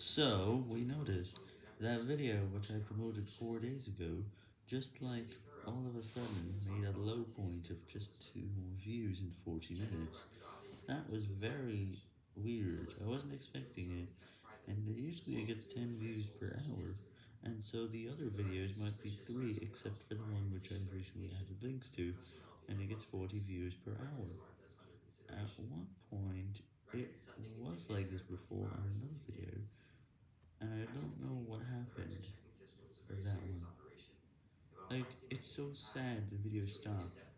So, we noticed that video which I promoted 4 days ago, just like all of a sudden made a low point of just 2 views in 40 minutes. That was very weird, I wasn't expecting it, and usually it gets 10 views per hour, and so the other videos might be 3 except for the one which I recently added links to, and it gets 40 views per hour. At one point, it was like this before on another video, and I don't know what happened for that one. Like, it's so sad the video stopped.